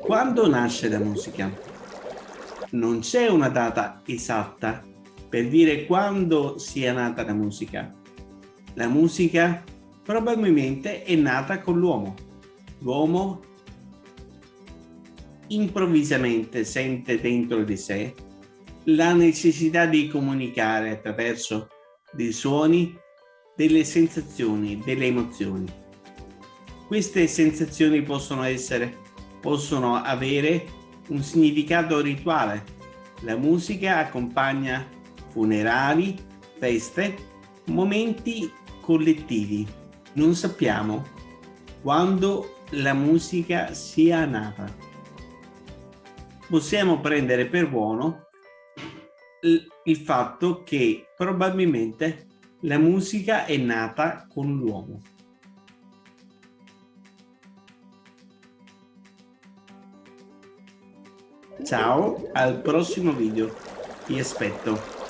Quando nasce la musica? Non c'è una data esatta per dire quando sia nata la musica. La musica probabilmente è nata con l'uomo. L'uomo improvvisamente sente dentro di sé la necessità di comunicare attraverso dei suoni, delle sensazioni, delle emozioni. Queste sensazioni possono essere possono avere un significato rituale. La musica accompagna funerali, feste, momenti collettivi. Non sappiamo quando la musica sia nata. Possiamo prendere per buono il fatto che probabilmente la musica è nata con l'uomo. Ciao, al prossimo video. Ti aspetto.